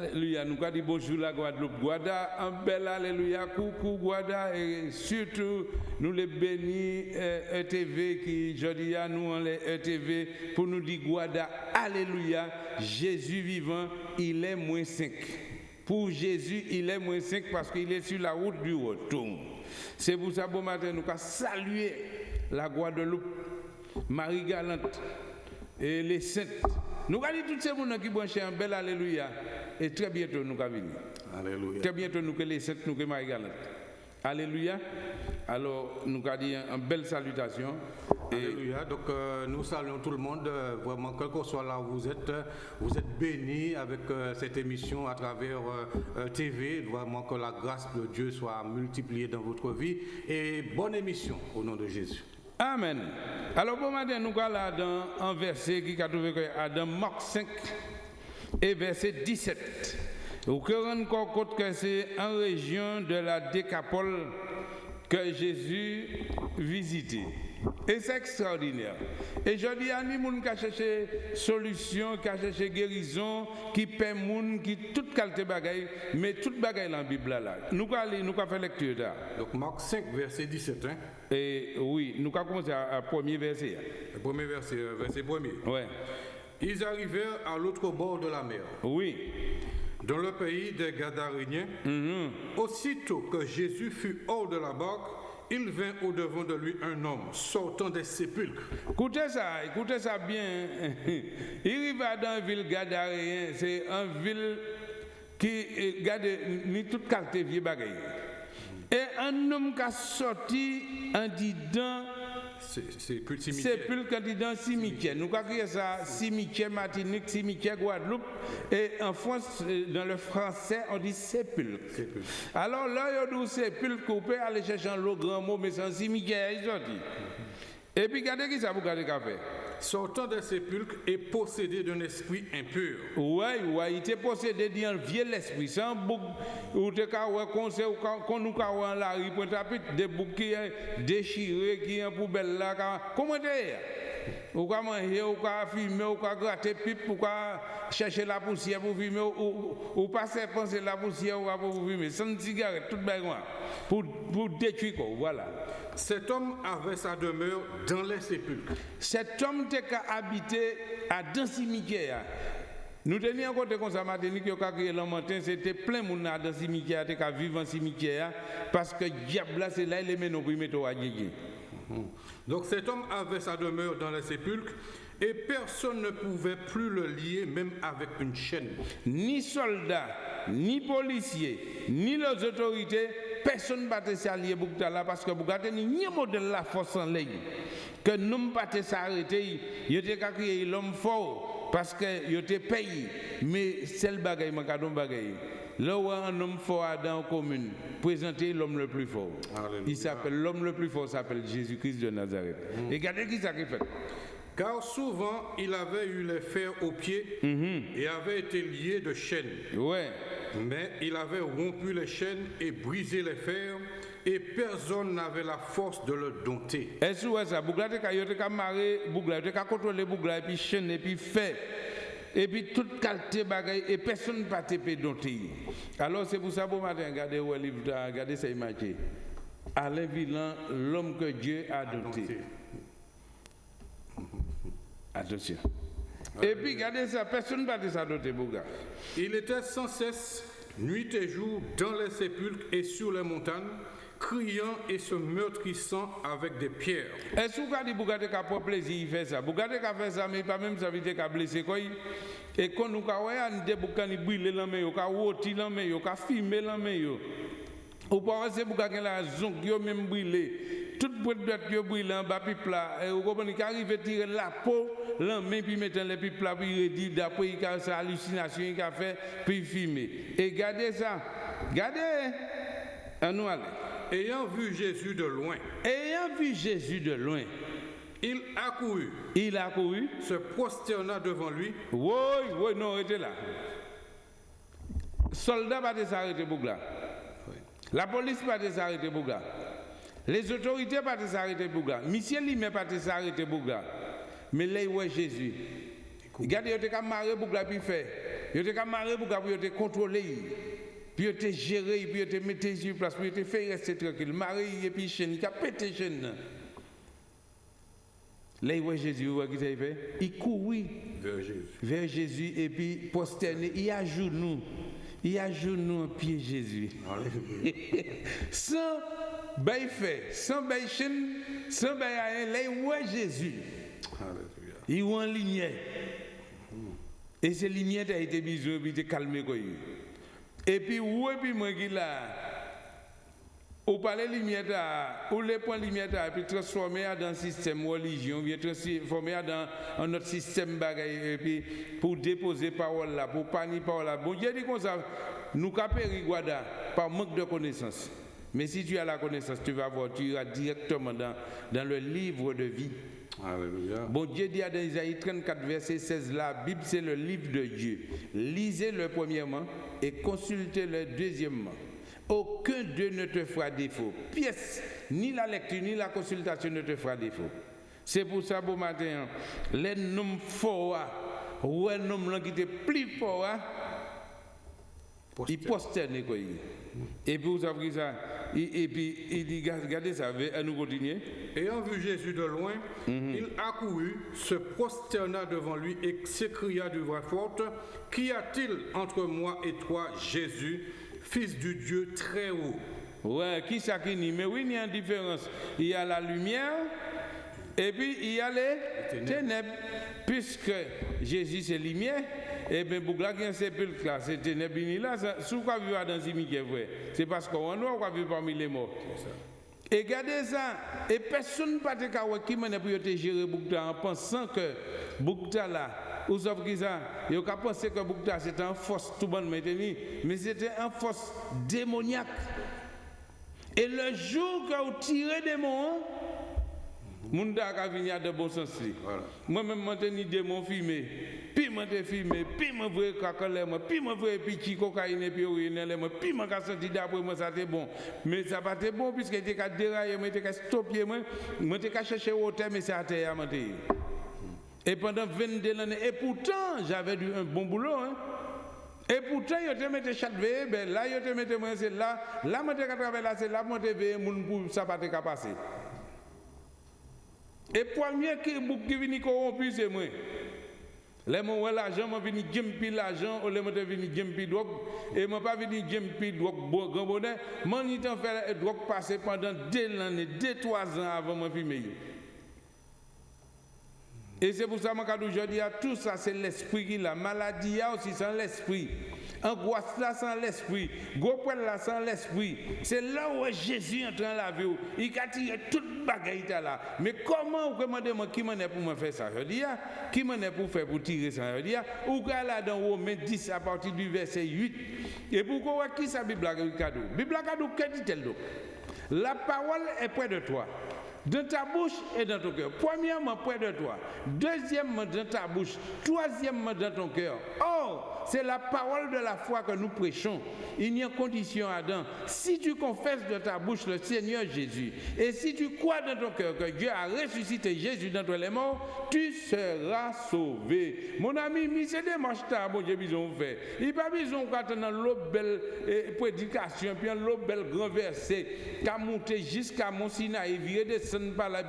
Alléluia, nous avons dit bonjour la Guadeloupe. Guada, un bel Alléluia, coucou Guada, et surtout nous les bénis euh, ETV qui, je dis à nous, on les ETV, pour nous dire Guada, Alléluia, Jésus vivant, il est moins 5. Pour Jésus, il est moins 5 parce qu'il est sur la route du retour. C'est pour ça, bon matin, nous avons salué la Guadeloupe, Marie Galante et les saintes. Nous allons tous ces gens qui branchent un bel Alléluia. Et très bientôt, nous allons venir. Alléluia. Très bientôt, nous les saintes, nous Galante. Alléluia. Alors, nous allons dire une belle salutation. Et Alléluia. Donc euh, nous saluons tout le monde, euh, vraiment, quel que soit là où vous êtes, euh, vous êtes bénis avec euh, cette émission à travers TV. Vraiment que la grâce de Dieu soit multipliée dans votre vie. Et bonne émission au nom de Jésus. Amen. Alors, bon matin, nous allons dans un verset qui a trouvé que dans Marc 5 et verset 17. Au cœur encore compte que c'est en région de la Décapole que Jésus visitait. Et c'est extraordinaire. Et je dis à nous qui a cherché solution, qui a cherché guérison, qui paie moun, qui toute qualité bagaille, mais toute bagaille dans la Bible là. Nous allons nous faire lecture là. Donc Marc 5, verset 17. Hein? Et oui, nous allons commencer à, à premier verset. Le premier verset, euh, verset premier. Ouais. Ils arrivèrent à l'autre bord de la mer, Oui. dans le pays des Gadaréniens. Aussitôt que Jésus fut hors de la barque, il vint au-devant de lui un homme sortant des sépulcres. Écoutez ça, écoutez ça bien. Il va dans une ville gadaréen, c'est une ville qui garde ni toute qualité vieux bagaille. Et un homme qui a sorti en disant Plus cimetière. sépulcre en disant cimetière. Nous avons créé ça cimetière Martinique, cimetière Guadeloupe. Et en France, euh, dans le français, on dit sépulcre. Alors là, il y a dit sépulcre, vous pouvez aller chercher un grand mot, mais c'est un cimetière, ils ont dit. Et puis, regardez qui ça vous regardez qu'a fait. Sortant des sépulcres et possédé d'un esprit impur. Ouais, ouais, il était possédé d'un vieux l'esprit. C'est un bouc, ou te ka ouais, qu'on sait, ou qu'on nous ka ouais en la rue, pit, des boucs qui est déchiré, qui est en poubelle là, comment t'es? Ou ka manger, ou ka fumer, ou ka gratter pipe, ou ka chercher la poussière pour fumer, ou, ou, passer penser la poussière ou pour fumer, sans cigarette, tout bagay, pour, pour détruire quoi, voilà. Cet homme avait sa demeure dans les sépulcres. Cet homme ka habité à dans cimetière. Nous tenions compte comme ça matin que ka créé le matin c'était plein moun dans dans cimetière te ka vivre en cimetière parce que diable c'est là il met nous pour mettre à gagner. Donc cet homme avait sa demeure dans les sépulcres et personne ne pouvait plus le lier même avec une chaîne. Ni soldats, ni policiers, ni les autorités, personne ne peut s'allier pour là parce que avez ni un modèle la force en ligne. Que nous ne pas s'arrêter, il était l'homme fort parce que il était payé. Mais c'est le bagaille, mon bagaille. Là où un homme fort dans la commune, présenter l'homme le plus fort. Alléluia. Il s'appelle l'homme le plus fort s'appelle Jésus-Christ de Nazareth. Et regardez qui ça fait. Car souvent il avait eu les fers aux pieds et avait été lié de chaînes. Ouais. Mais il avait rompu les chaînes et brisé les fers et personne n'avait la force de le dompter. Est-ce que ça, Bougla te ka marrer Bougla, te ka contrôler Bougla et puis chaîne et puis fait. Et puis toute qualité bagaille et personne ne peut te pédonter. Alors c'est pour ça bon matin regardez où livre regardez ça image. Alain Villan, l'homme que Dieu a doté. Attention. Et puis regardez ça, personne ne peut te ça doter Bougla. Il était sans cesse, nuit et jour, dans les sépulcres et sur les montagnes, criant et se meurtrissant avec des pierres. Est-ce que vous Bougade qui a pas plaisir, il fait ça? Bougade qui a fait ça, mais pas même ça veut dire qu'il blessé Et quand nous avons des boucans qui brûlent dans main, qui a rôti dans main, qui a filmé dans main. Ou pas c'est boucans qui la zonk, qui même brûlé. Toute boîte de qui brûlé en bas pipe là, et vous comprenez qu'il arrive à tirer la peau, la main puis mettre les pipes là, puis il dit d'après il a sa hallucination qu'il a fait, puis filmer. Et regardez ça, regardez, à nous aller. Ayant vu Jésus de loin, Ayant vu Jésus de loin, il accourut, il a couru. se prosterna devant lui Oui, oui, non, arrêtez là. Soldats pas s'arrêter pour là. La police pas s'arrêter pour là. Les autorités pas s'arrêter pour là. Monsieur lui-même pas s'arrêter pour là. Mais là, ouais Jésus. Regardez, il a marré pour là, puis fait. Ils étaient marrer pour pour te contrôler. Puis ils te gérer, puis ils te mettre sur place, puis ils te faire rester tranquille. Marie et puis chaîne, il a pété chaîne. Là, il voit Jésus, il voit qu'il fait? Il court vers Jésus. vers Jésus et puis posterné, il a nous. Il a nous en pied Jésus. sans bail fait, sans bail chaîne, sans bail rien, là, il voit Jésus. Il voit en lumière. Et cette lumière a été bisou, puis il calmé. Et puis, où est puis moi qui là? Ou parler lumière ou les points lumière et puis transformer dans un système religion, bien transformer dans un autre système bagaille et puis pour déposer parole là, pour panier parole là. Bon Dieu dit comme ça, nous capéri Guada par manque de connaissance. Mais si tu as la connaissance, tu vas voir, tu iras directement dans, dans le livre de vie. Alléluia. Bon Dieu dit à Isaïe 34, verset 16, la Bible c'est le livre de Dieu. Lisez-le premièrement et consultez-le deuxièmement. Aucun d'eux ne te fera défaut. Pièce, ni la lecture, ni la consultation ne te fera défaut. C'est pour ça, bon matin, les noms forts, ou un homme qui était plus fort, il posterne quoi. Et puis vous avez ça, et, puis il dit, regardez ça, à nous continuer. Ayant vu Jésus de loin, mhm. il accourut, se prosterna devant lui et s'écria de voix forte, Qu'y a-t-il entre moi et toi, Jésus Fils du Dieu très haut? Ouais, qui ça qui dit Mais oui, il y a une différence. Il y a la lumière et puis il y a les ténèbres. Puisque Jésus c'est lumière, et bien pour là, il y a un sépulcre là, c'est ténèbres là, ce quoi vivre dans vrai. C'est parce qu'on doit vivre parmi les morts. Et regardez ça, et personne ne peut te qui m'a te gérer Boukta en pensant que Boukta là, ou sauf qui ça, il a pensé que Boukta c'était un force tout bon maintenu, mais c'était un force démoniaque. Et le jour que vous tirez des mots, Mounda a venir de bon sens. Moi-même, je suis démon filmé. Puis je filmé, puis je vois cacolé, puis je vois petit cocaïne, puis je puis je senti d'après moi, ça c'était bon. Mais ça pas été bon, puisque j'étais déraillé, j'étais stoppé, j'étais cherché au terme, mais c'est à terre. Et pendant 22 années, et pourtant, j'avais un bon boulot. Hein. Et pourtant, je te mettais chaque veille, ben là, je te mettais moi, c'est là, là, je te travailler là, c'est là, je te veille, pour ça pas te passer. Et premier qui qui vient corrompu, c'est moi. Gens ont l'argent, je viens jempi l'argent, ou les gens viennent jempi drogue, et je pas venu jempi drogue grand bonheur. Je suis fait drogue passer pendant deux années, deux, trois ans avant de fumer. Et c'est pour ça que aujourd'hui, tout ça, c'est l'esprit qui l'a. Maladie, aussi, c'est l'esprit. Angoisse là sans l'esprit. Gros là sans l'esprit. C'est là où Jésus est en train de la vie. Il a tiré toute bagaille là. Mais comment vous demandez moi qui m'en est pour me faire ça? Je ah, qui m'en est pour faire pour tirer ça? Je dis, ah, ou là dans Romains 10 à partir du verset 8. Et pourquoi qui ça Bible cadeau Bible cadeau, que dit-elle La parole est près de toi dans ta bouche et dans ton cœur. Premièrement, près de toi. Deuxièmement, dans ta bouche. Troisièmement, dans ton cœur. Or, c'est la parole de la foi que nous prêchons. Il n'y a condition, Adam. Si tu confesses de ta bouche le Seigneur Jésus, et si tu crois dans ton cœur que Dieu a ressuscité Jésus d'entre les morts, tu seras sauvé. Mon ami, mais c'est des marches bon Dieu, besoin fait. Il pas besoin dans l'autre belle prédication, puis l'autre belle grand verset, qu'à monter jusqu'à mon Sinaï, virer des par là,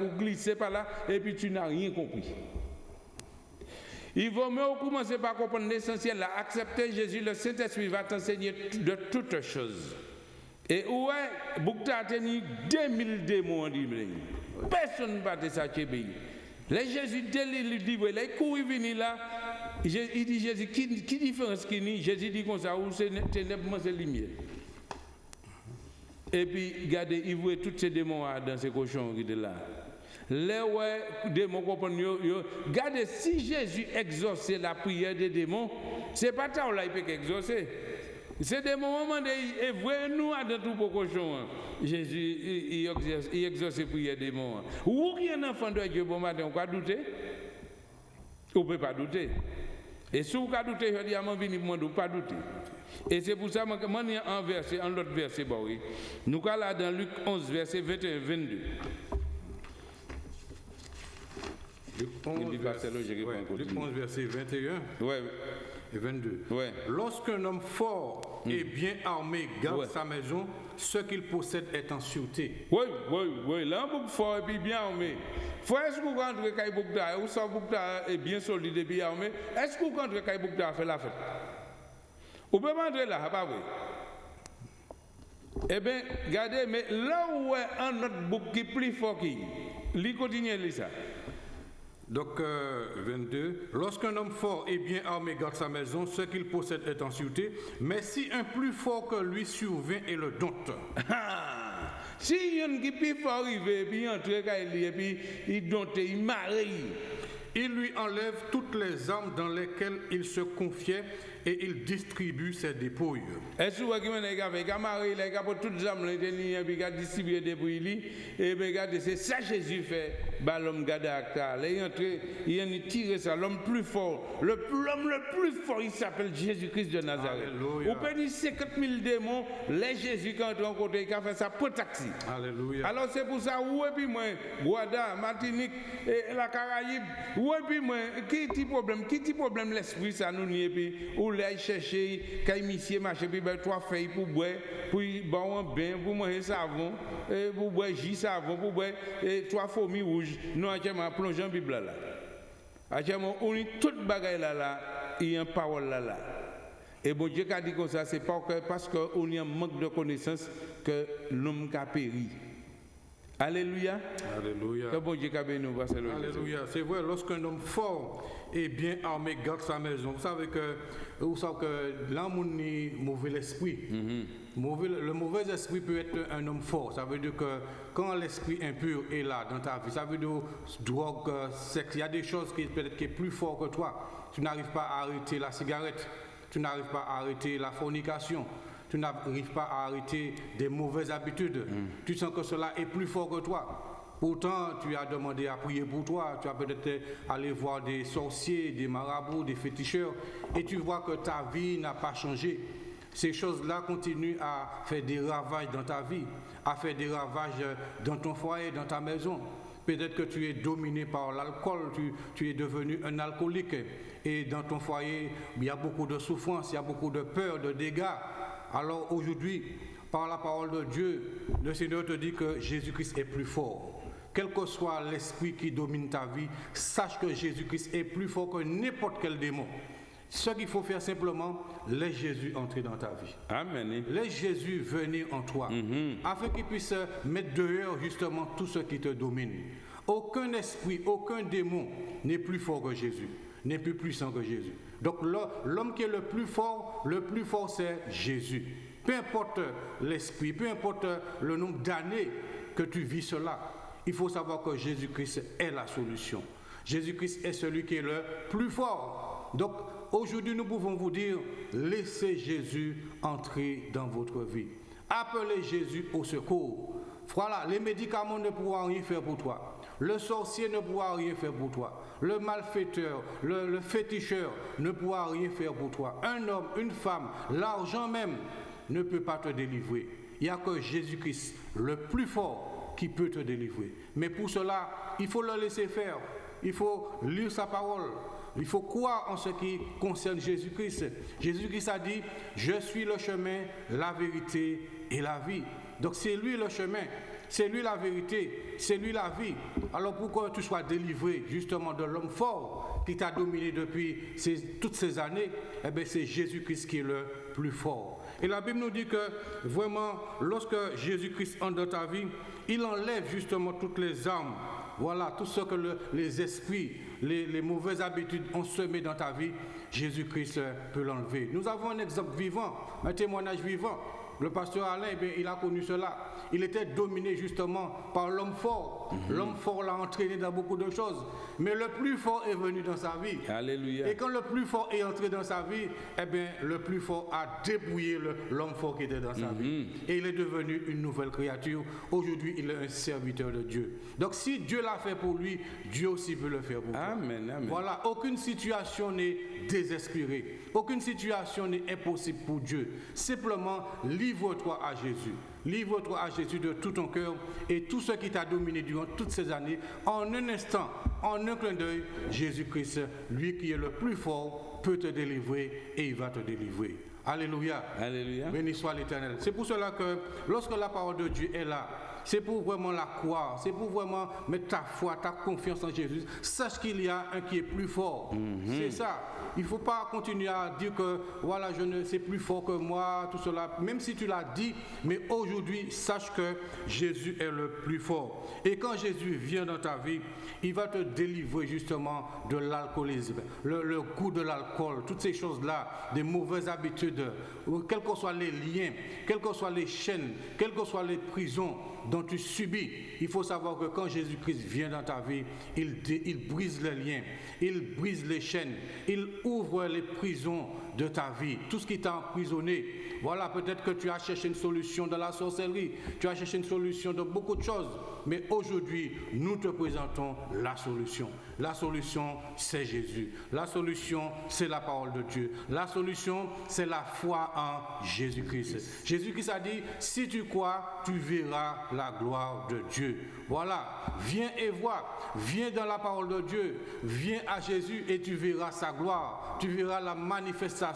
par là, et puis tu n'as rien compris. Il vaut mieux commencer par comprendre l'essentiel, accepter Jésus, le Saint-Esprit va t'enseigner de toutes choses. Et ouais, Boukta a tenu 2000 démons, dit Personne ne va te ça Les Jésus, dès le livre, il couru venir là, il dit Jésus, qui, qui différence qui ni Jésus dit comme ça, où c'est ténèbres, c'est lumière. Et puis, regardez, il voit tous ces démons dans ces cochons là. Les démons. Regardez, si Jésus exauçait la prière des démons, c'est pas ça là il peut exaucer. C'est des moments de et vrai nous dans tout pour cochon. Hein. Jésus il exauce, il exauce la prière des démons. Hein. Ou un enfant de Dieu bon matin, on peut douter On peut pas douter. Et si vous douter, je dis à mon venir, ne pas douter. Et c'est pour ça que je en verset, en l'autre verset, bah oui. Nous sommes dans Luc 11, verset 21 22. Luc 11, verset, Luc 11 verset 21. Oui. Et 22. Ouais. Lorsqu'un homme fort et bien armé garde Ouais. sa maison, ce qu'il possède est en sûreté. Oui, oui, oui. On fort et bien armé. Faut est-ce que vous rentrez quand Boukta est bien solide et bien armé, est-ce que vous rentrez quand Boukta fait la fête? Vous pouvez pas entrer là, pas vrai Eh bien, regardez, mais là où est un autre bouc qui est plus fort qui, lui continue lui ça. Donc, euh, 22. Lorsqu'un homme fort et bien armé garde sa maison, ce qu'il possède est en sûreté. Mais si un plus fort que lui survient et le dompte, Ah, si a qui plus fort arrivé, puis il entre et puis il dompte, il marie. il lui enlève toutes les armes dans lesquelles il se confiait et il distribue ses dépouilles. Est-ce et c'est Jésus fait, bah, l'homme il a tiré ça, l'homme plus fort, l'homme le plus fort, il s'appelle Jésus-Christ de Nazareth. Alléluia. Vous pouvez dire 50 000 démons, les Jésus a fait ça pour taxi. Alléluia. Alors c'est pour ça, où est puis moi, Guada, Martinique, et la Caraïbe, où est puis moi, qui est problème, qui est problème? L'esprit ça nous nie puis où les chercher, quand monsieur marcher puis ben trois feuilles pour boire, pour boire un bain, pour manger savon, et pour boire jus savon, pour boire et trois fourmis rouges, nous actuellement plongeons Bible là. Actuellement on est toute bagaille là là, a une parole là là. Et bon Dieu qui a dit comme ça, c'est parce qu'on a un manque de connaissance que l'homme a péri. Alléluia. Alléluia. Alléluia. C'est vrai, lorsqu'un homme fort et bien armé garde sa maison, vous savez que, vous savez que l'homme mauvais esprit. Mauvais- le mauvais esprit peut être un homme fort. Ça veut dire que quand l'esprit impur est là dans ta vie, ça veut dire drogue, sexe, il y a des choses qui peut-être qui est plus fort que toi. Tu n'arrives pas à arrêter la cigarette, tu n'arrives pas à arrêter la fornication. Tu n'arrives pas à arrêter des mauvaises habitudes. Tu sens que cela est plus fort que toi. Pourtant, tu as demandé à prier pour toi, tu as peut-être allé voir des sorciers, des marabouts, des féticheurs, et tu vois que ta vie n'a pas changé. Ces choses-là continuent à faire des ravages dans ta vie, à faire des ravages dans ton foyer, dans ta maison. Peut-être que tu es dominé par l'alcool, tu, tu es devenu un alcoolique, et dans ton foyer, il y a beaucoup de souffrance, il y a beaucoup de peur, de dégâts. Alors aujourd'hui, par la parole de Dieu, le Seigneur te dit que Jésus-Christ est plus fort. Quel que soit l'esprit qui domine ta vie, sache que Jésus-Christ est plus fort que n'importe quel démon. Ce qu'il faut faire simplement, laisse Jésus entrer dans ta vie. Amen. Laisse Jésus venir en toi, afin qu'il puisse mettre dehors justement tout ce qui te domine. Aucun esprit, aucun démon n'est plus fort que Jésus, n'est plus puissant que Jésus. Donc l'homme qui est le plus fort, le plus fort c'est Jésus. Peu importe l'esprit, peu importe le nombre d'années que tu vis cela, il faut savoir que Jésus-Christ est la solution. Jésus-Christ est celui qui est le plus fort. Donc aujourd'hui, nous pouvons vous dire, laissez Jésus entrer dans votre vie. Appelez Jésus au secours. Voilà, les médicaments ne pourront rien faire pour toi. Le sorcier ne pourra rien faire pour toi. Le malfaiteur, le, féticheur ne pourra rien faire pour toi. Un homme, une femme, l'argent même ne peut pas te délivrer. Il n'y a que Jésus-Christ, le plus fort, qui peut te délivrer. Mais pour cela, il faut le laisser faire. Il faut lire sa parole. Il faut croire en ce qui concerne Jésus-Christ. Jésus-Christ a dit, je suis le chemin, la vérité et la vie. Donc c'est lui le chemin, c'est lui la vérité, c'est lui la vie. Alors pourquoi tu sois délivré justement de l'homme fort qui t'a dominé depuis toutes ces années? Eh bien c'est Jésus-Christ qui est le plus fort. Et la Bible nous dit que vraiment, lorsque Jésus-Christ entre dans ta vie, il enlève justement toutes les armes. Voilà, tout ce que le- les esprits, les, mauvaises habitudes ont semé dans ta vie, Jésus-Christ peut l'enlever. Nous avons un exemple vivant, un témoignage vivant. Le pasteur Alain, eh bien, il a connu cela. Il était dominé justement par l'homme fort. L'homme fort l'a entraîné dans beaucoup de choses. Mais le plus fort est venu dans sa vie. Alléluia. Et quand le plus fort est entré dans sa vie, eh bien, le plus fort a dépouillé l'homme fort qui était dans sa vie. Et il est devenu une nouvelle créature. Aujourd'hui, il est un serviteur de Dieu. Donc, si Dieu l'a fait pour lui, Dieu aussi peut le faire pour toi. Amen, amen. Voilà, aucune situation n'est désespérée. Aucune situation n'est impossible pour Dieu. Simplement, livre-toi à Jésus. Livre-toi à Jésus de tout ton cœur et tout ce qui t'a dominé durant toutes ces années. En un instant, en un clin d'œil, Jésus-Christ, lui qui est le plus fort, peut te délivrer et il va te délivrer. Alléluia. Alléluia. Béni soit l'Éternel. C'est pour cela que lorsque la parole de Dieu est là, c'est pour vraiment la croire, c'est pour vraiment mettre ta foi, ta confiance en Jésus. Sache qu'il y a un qui est plus fort. C'est ça. Il ne faut pas continuer à dire que voilà, je ne sais plus fort que moi, tout cela. Même si tu l'as dit, mais aujourd'hui, sache que Jésus est le plus fort. Et quand Jésus vient dans ta vie, il va te délivrer justement de l'alcoolisme, le, le goût de l'alcool, toutes ces choses-là, des mauvaises habitudes, quels que soient les liens, quelles que soient les chaînes, quelles que soient les prisons dont tu subis. Il faut savoir que quand Jésus-Christ vient dans ta vie, il, il brise les liens, il brise les chaînes, il ouvre les prisons de ta vie, tout ce qui t'a emprisonné. Voilà, peut-être que tu as cherché une solution dans la sorcellerie, tu as cherché une solution de beaucoup de choses, mais aujourd'hui, nous te présentons la solution. La solution, c'est Jésus. La solution, c'est la parole de Dieu. La solution, c'est la foi en Jésus-Christ. Jésus-Christ a dit, si tu crois, tu verras la gloire de Dieu. Voilà, viens et vois. Viens dans la parole de Dieu. Viens à Jésus et tu verras sa gloire. Tu verras la manifestation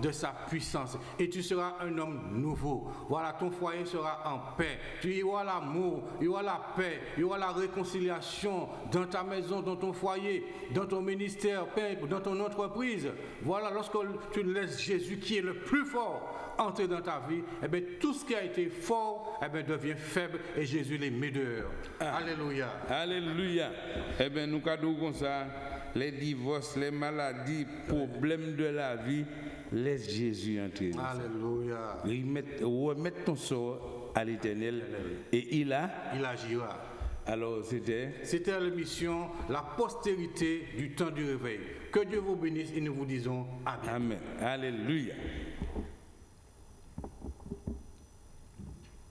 de sa puissance. Et tu seras un homme nouveau. Voilà, ton foyer sera en paix. Tu y auras l'amour, il y aura la paix, il y aura la réconciliation dans ta maison, dans ton foyer, dans ton ministère, dans ton entreprise. Voilà, lorsque tu laisses Jésus qui est le plus fort entrer dans ta vie, eh bien, tout ce qui a été fort eh bien, devient faible et Jésus les met dehors. Alléluia. Alléluia. Eh bien, nous cadons comme ça, les divorces, les maladies, problèmes de la vie, laisse Jésus entrer. Alléluia. Remettre ton sort à l'éternel. Et il a, Il agira. alors c'était, C'était l'émission La postérité du temps du réveil. Que Dieu vous bénisse et nous vous disons Amen. Amen. Alléluia.